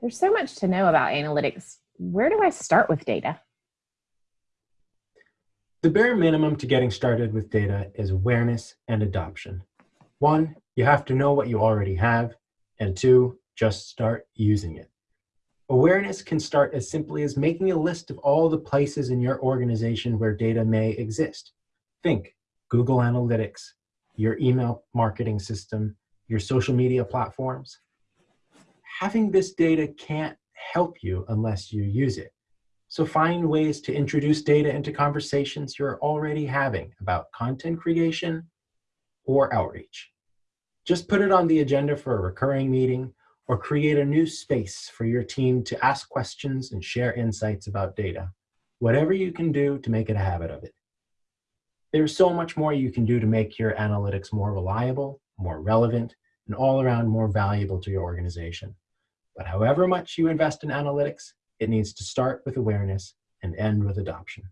There's so much to know about analytics. Where do I start with data? The bare minimum to getting started with data is awareness and adoption. One, you have to know what you already have, and two, just start using it. Awareness can start as simply as making a list of all the places in your organization where data may exist. Think Google Analytics, your email marketing system, your social media platforms. Having this data can't help you unless you use it. So find ways to introduce data into conversations you're already having about content creation or outreach. Just put it on the agenda for a recurring meeting or create a new space for your team to ask questions and share insights about data. Whatever you can do to make it a habit of it. There's so much more you can do to make your analytics more reliable, more relevant, and all around more valuable to your organization. But however much you invest in analytics, it needs to start with awareness and end with adoption.